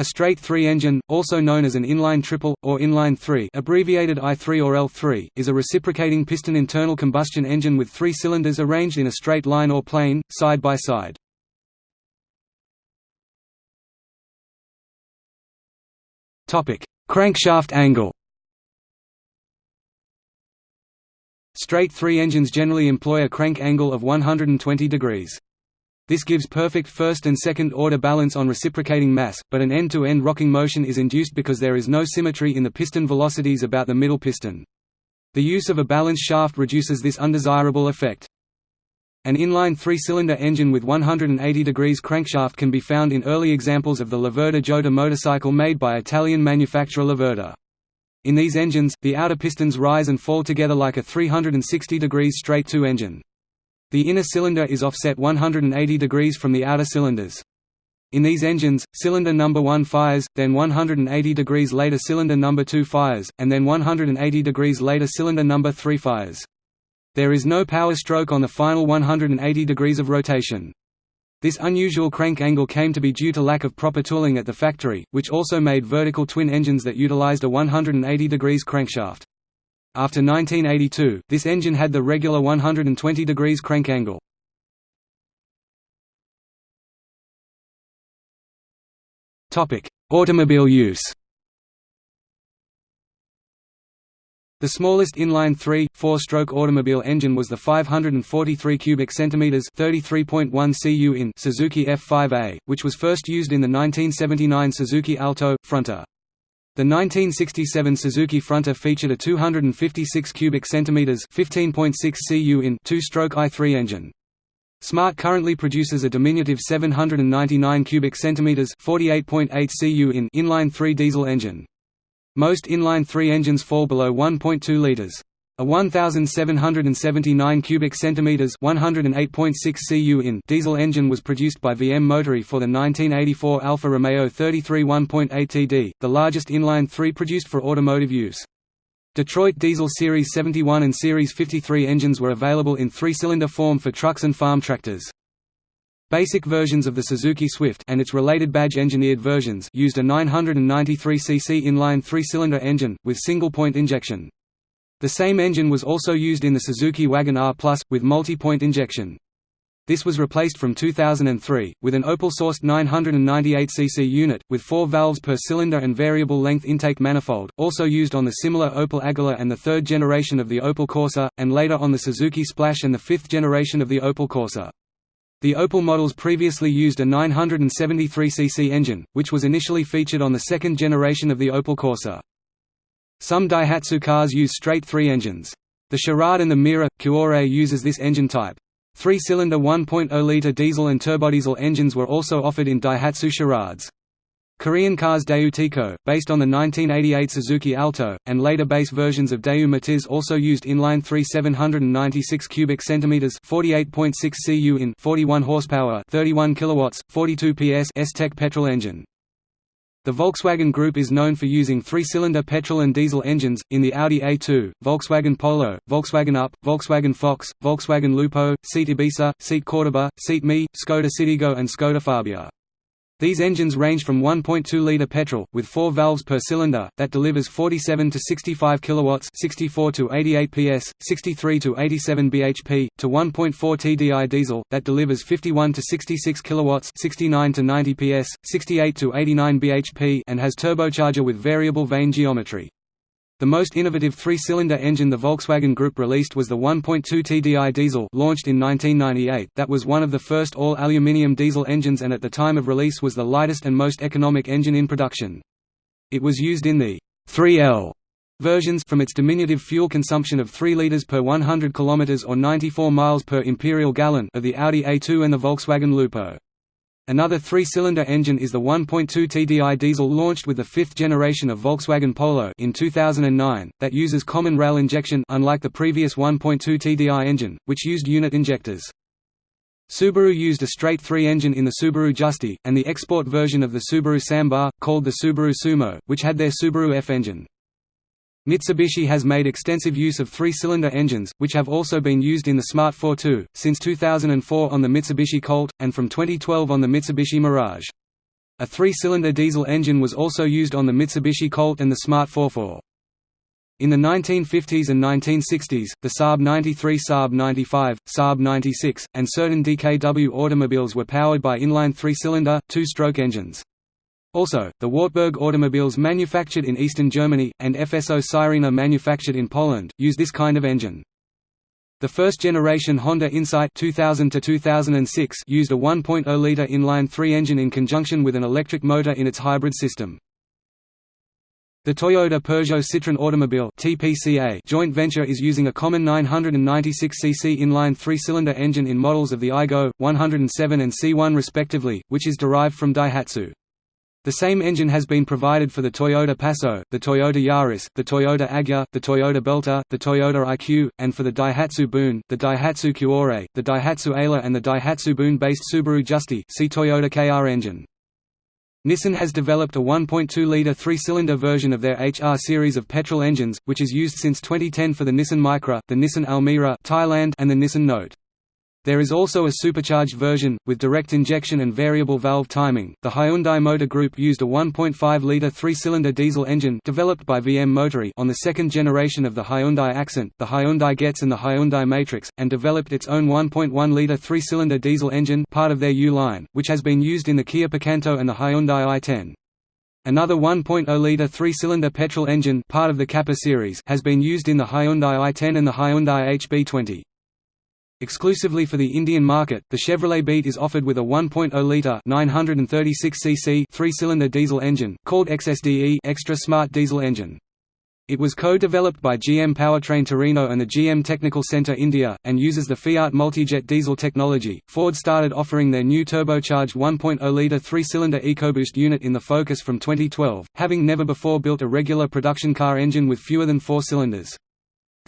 A straight 3 engine, also known as an inline triple, or inline 3 abbreviated I3 or L3, is a reciprocating piston internal combustion engine with three cylinders arranged in a straight line or plane, side by side. Crankshaft angle Straight 3 engines generally employ a crank angle of 120 degrees. This gives perfect first and second order balance on reciprocating mass, but an end-to-end -end rocking motion is induced because there is no symmetry in the piston velocities about the middle piston. The use of a balance shaft reduces this undesirable effect. An inline three-cylinder engine with 180 degrees crankshaft can be found in early examples of the Laverda Jota motorcycle made by Italian manufacturer Laverda. In these engines, the outer pistons rise and fall together like a 360 degrees straight two engine. The inner cylinder is offset 180 degrees from the outer cylinders. In these engines, cylinder number 1 fires, then 180 degrees later cylinder number 2 fires, and then 180 degrees later cylinder number 3 fires. There is no power stroke on the final 180 degrees of rotation. This unusual crank angle came to be due to lack of proper tooling at the factory, which also made vertical twin engines that utilized a 180 degrees crankshaft. After 1982, this engine had the regular 120 degrees crank angle. Automobile use The smallest inline 3, 4-stroke automobile engine was the 543 cubic centimeters (33.1 cu in) Suzuki F5A, which was first used in the 1979 Suzuki Alto Fronte. The 1967 Suzuki Fronte featured a 256 cubic centimeters (15.6 cu in) two-stroke i3 engine. Smart currently produces a diminutive 799 cubic centimeters (48.8 cu in) inline 3 diesel engine. Most inline 3 engines fall below 1.2 liters. A 1779 cubic centimeters (108.6 cu in) diesel engine was produced by VM Motori for the 1984 Alfa Romeo 33 1.8 TD, the largest inline 3 produced for automotive use. Detroit Diesel Series 71 and Series 53 engines were available in three-cylinder form for trucks and farm tractors. Basic versions of the Suzuki Swift and its related badge-engineered versions used a 993 cc inline three-cylinder engine, with single-point injection. The same engine was also used in the Suzuki Wagon R Plus, with multi-point injection. This was replaced from 2003, with an Opel-sourced 998cc unit, with four valves per cylinder and variable length intake manifold, also used on the similar Opel Agila and the third generation of the Opel Corsa, and later on the Suzuki Splash and the fifth generation of the Opel Corsa. The Opel models previously used a 973cc engine, which was initially featured on the second generation of the Opel Corsa. Some Daihatsu cars use straight three engines. The Charade and the Mira, Cuore uses this engine type. Three-cylinder 1.0-litre diesel and turbodiesel engines were also offered in Daihatsu Charades. Korean cars Daewoo based on the 1988 Suzuki Alto, and later base versions of Daewoo Matiz also used inline 3 796 cubic centimeters, 48.6 cu in, 41 horsepower, 31 kilowatts, 42 PS S-Tech petrol engine. The Volkswagen Group is known for using three-cylinder petrol and diesel engines, in the Audi A2, Volkswagen Polo, Volkswagen Up, Volkswagen Fox, Volkswagen Lupo, Seat Ibiza, Seat Cordoba, Seat Mii, Skoda Citigo and Skoda Fabia. These engines range from 1.2-liter petrol with 4 valves per cylinder that delivers 47 to 65 kilowatts, 64 to 88 PS, 63 to 87 bhp, to 1.4 TDI diesel that delivers 51 to 66 kilowatts, 69 to 90 PS, 68 to 89 bhp and has turbocharger with variable vane geometry. The most innovative three-cylinder engine the Volkswagen Group released was the 1.2 TDI diesel launched in 1998 that was one of the first all-aluminium diesel engines and at the time of release was the lightest and most economic engine in production. It was used in the 3L versions from its diminutive fuel consumption of 3 liters per 100 kilometers or 94 miles per imperial gallon of the Audi A2 and the Volkswagen Lupo. Another three-cylinder engine is the 1.2 TDI diesel launched with the fifth generation of Volkswagen Polo in 2009, that uses common rail injection unlike the previous 1.2 TDI engine, which used unit injectors. Subaru used a straight three engine in the Subaru Justy, and the export version of the Subaru Sambar, called the Subaru Sumo, which had their Subaru F engine. Mitsubishi has made extensive use of three-cylinder engines, which have also been used in the Smart Fortwo, since 2004 on the Mitsubishi Colt, and from 2012 on the Mitsubishi Mirage. A three-cylinder diesel engine was also used on the Mitsubishi Colt and the Smart Forfour. In the 1950s and 1960s, the Saab 93 Saab 95, Saab 96, and certain DKW automobiles were powered by inline three-cylinder, two-stroke engines. Also, the Wartburg automobiles manufactured in eastern Germany, and FSO Syrena manufactured in Poland, use this kind of engine. The first-generation Honda Insight 2000 2006 used a 1.0-liter inline-three engine in conjunction with an electric motor in its hybrid system. The Toyota Peugeot Citroën Automobile (TPCA) joint venture is using a common 996cc inline three-cylinder engine in models of the Aygo, 107 and C1 respectively, which is derived from Daihatsu. The same engine has been provided for the Toyota Passo, the Toyota Yaris, the Toyota Agya, the Toyota Belta, the Toyota IQ, and for the Daihatsu Boon, the Daihatsu Cuore, the Daihatsu Ayla and the Daihatsu Boon-based Subaru Justy see Toyota KR engine. Nissan has developed a 1.2-litre three-cylinder version of their HR series of petrol engines, which is used since 2010 for the Nissan Micra, the Nissan Almera Thailand, and the Nissan Note. There is also a supercharged version, with direct injection and variable valve timing. The Hyundai Motor Group used a 1.5-liter three-cylinder diesel engine developed by VM Motori on the second generation of the Hyundai Accent, the Hyundai Getz and the Hyundai Matrix, and developed its own 1.1-liter three-cylinder diesel engine part of their U line, which has been used in the Kia Picanto and the Hyundai i10. Another 1.0-liter three-cylinder petrol engine part of the Kappa series has been used in the Hyundai i10 and the Hyundai HB20. Exclusively for the Indian market, the Chevrolet Beat is offered with a 1.0-litre 936cc three-cylinder diesel engine, called XSDE Extra Smart Diesel Engine. It was co-developed by GM Powertrain Torino and the GM Technical Center India, and uses the Fiat Multijet diesel technology. Ford started offering their new turbocharged 1.0-liter three-cylinder EcoBoost unit in the Focus from 2012, having never before built a regular production car engine with fewer than four cylinders.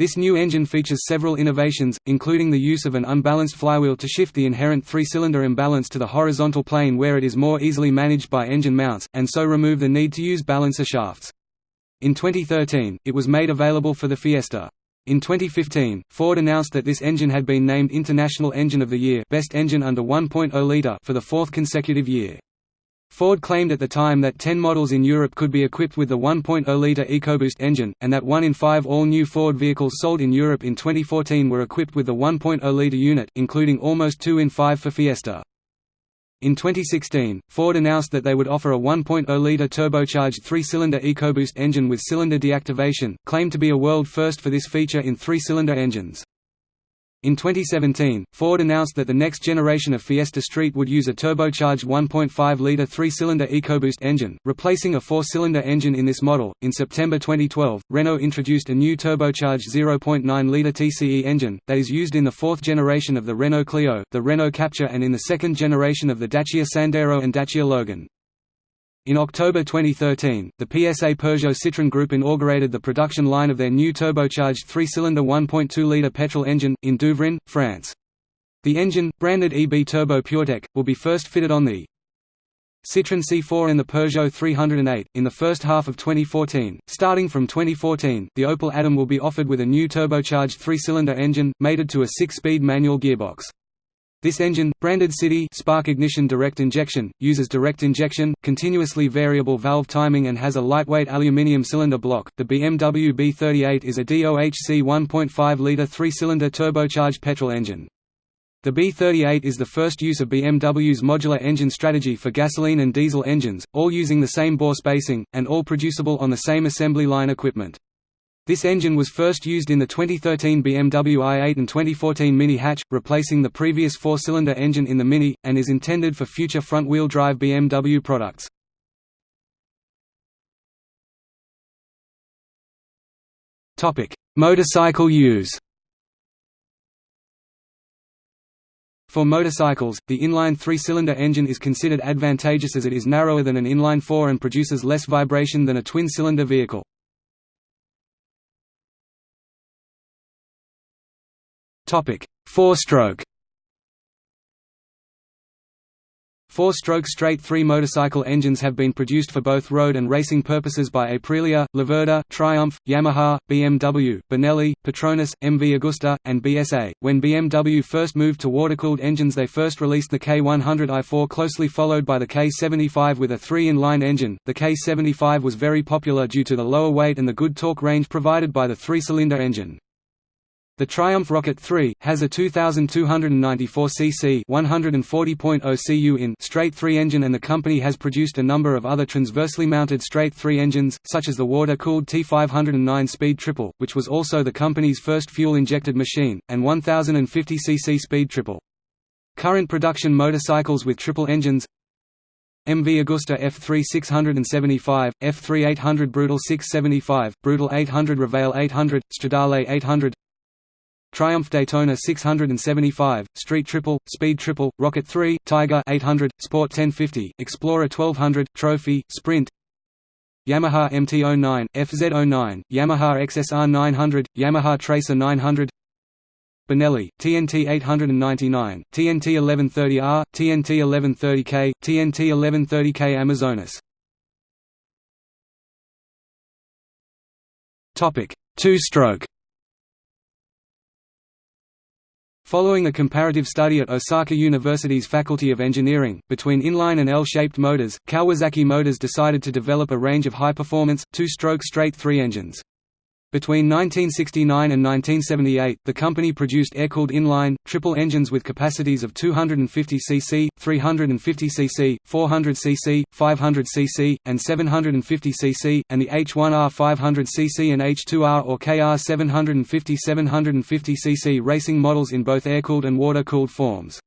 This new engine features several innovations, including the use of an unbalanced flywheel to shift the inherent three-cylinder imbalance to the horizontal plane where it is more easily managed by engine mounts, and so remove the need to use balancer shafts. In 2013, it was made available for the Fiesta. In 2015, Ford announced that this engine had been named International Engine of the Year Best Engine under 1.0 liter for the fourth consecutive year. Ford claimed at the time that 10 models in Europe could be equipped with the 1.0-litre EcoBoost engine, and that 1 in 5 all-new Ford vehicles sold in Europe in 2014 were equipped with the 1.0-litre unit, including almost 2 in 5 for Fiesta. In 2016, Ford announced that they would offer a 1.0-litre turbocharged three-cylinder EcoBoost engine with cylinder deactivation, claimed to be a world first for this feature in three-cylinder engines. In 2017, Ford announced that the next generation of Fiesta Street would use a turbocharged 1.5-liter three-cylinder EcoBoost engine, replacing a four-cylinder engine in this model. In September 2012, Renault introduced a new turbocharged 0.9-liter TCE engine that is used in the fourth generation of the Renault Clio, the Renault Captur, and in the second generation of the Dacia Sandero and Dacia Logan. In October 2013, the PSA Peugeot Citroën Group inaugurated the production line of their new turbocharged three-cylinder 1.2-litre petrol engine, in Douvrin, France. The engine, branded EB Turbo PureTech, will be first fitted on the Citroën C4 and the Peugeot 308, in the first half of 2014. Starting from 2014, the Opel Adam will be offered with a new turbocharged three-cylinder engine, mated to a six-speed manual gearbox. This engine, branded City Spark Ignition Direct Injection, uses direct injection, continuously variable valve timing and has a lightweight aluminium cylinder block. The BMW B38 is a DOHC 1.5-liter three-cylinder turbocharged petrol engine. The B38 is the first use of BMW's modular engine strategy for gasoline and diesel engines, all using the same bore spacing, and all producible on the same assembly line equipment. This engine was first used in the 2013 BMW i8 and 2014 Mini hatch, replacing the previous four-cylinder engine in the Mini, and is intended for future front-wheel drive BMW products. Motorcycle use For motorcycles, the inline three-cylinder engine is considered advantageous as it is narrower than an inline four and produces less vibration than a twin-cylinder vehicle. Four-stroke Four-stroke straight-three motorcycle engines have been produced for both road and racing purposes by Aprilia, Laverda, Triumph, Yamaha, BMW, Benelli, Petronas, MV Agusta, and BSA. When BMW first moved to water-cooled engines they first released the K100i4 closely followed by the K75 with a three-in-line engine. The K75 was very popular due to the lower weight and the good torque range provided by the three-cylinder engine. The Triumph Rocket 3 has a 2294 cc 140.0 cu in straight 3 engine and the company has produced a number of other transversely mounted straight 3 engines such as the water-cooled T509 Speed Triple, which was also the company's first fuel-injected machine, and 1050 cc Speed Triple. Current production motorcycles with triple engines MV Agusta F3 675, F3 800 Brutal 675, Brutal 800 Rivale 800, Stradale 800 Triumph Daytona 675, Street Triple, Speed Triple, Rocket 3, Tiger 800, Sport 1050, Explorer 1200, Trophy, Sprint. Yamaha MT-09, FZ-09, Yamaha XSR 900, Yamaha Tracer 900 Benelli, TNT 899, TNT 1130R, TNT 1130K, TNT 1130K Amazonas. Two-stroke Following a comparative study at Osaka University's Faculty of Engineering, between inline and L-shaped motors, Kawasaki Motors decided to develop a range of high-performance, two-stroke straight-three engines. Between 1969 and 1978, the company produced air-cooled inline, triple engines with capacities of 250 cc, 350 cc, 400 cc, 500 cc, and 750 cc, and the H1R 500 cc and H2R or KR 750 750 cc racing models in both air-cooled and water-cooled forms.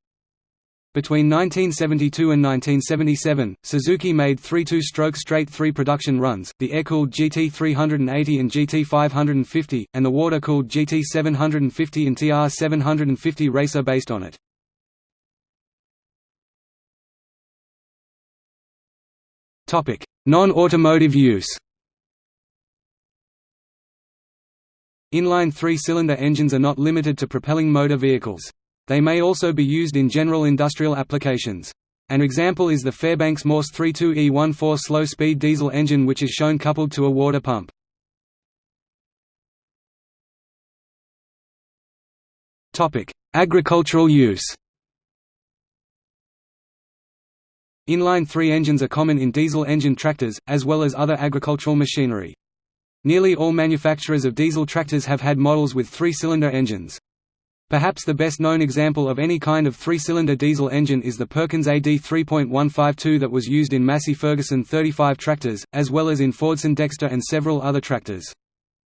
Between 1972 and 1977, Suzuki made three two-stroke straight-three production runs, the air-cooled GT380 and GT550, and the water-cooled GT750 and TR750 racer based on it. Non-automotive use Inline three-cylinder engines are not limited to propelling motor vehicles. They may also be used in general industrial applications. An example is the Fairbanks Morse 32E14 slow-speed diesel engine which is shown coupled to a water pump. Agricultural use Inline three engines are common in diesel engine tractors, as well as other agricultural machinery. Nearly all manufacturers of diesel tractors have had models with three-cylinder engines. Perhaps the best known example of any kind of three-cylinder diesel engine is the Perkins AD 3.152 that was used in Massey Ferguson 35 tractors, as well as in Fordson Dexter and several other tractors.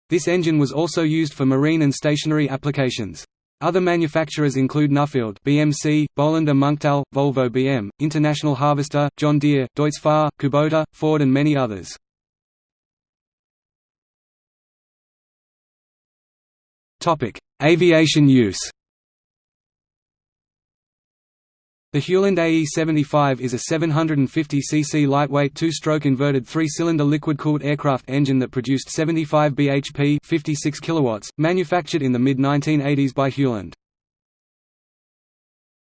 This engine was also used for marine and stationary applications. Other manufacturers include Nuffield BMC, Bolinder Munktell, Volvo BM, International Harvester, John Deere, Deutz Fahr, Kubota, Ford and many others. Aviation use The Hewland AE-75 is a 750 cc lightweight two-stroke inverted three-cylinder liquid-cooled aircraft engine that produced 75 bhp 56 kilowatts, manufactured in the mid-1980s by Hewland.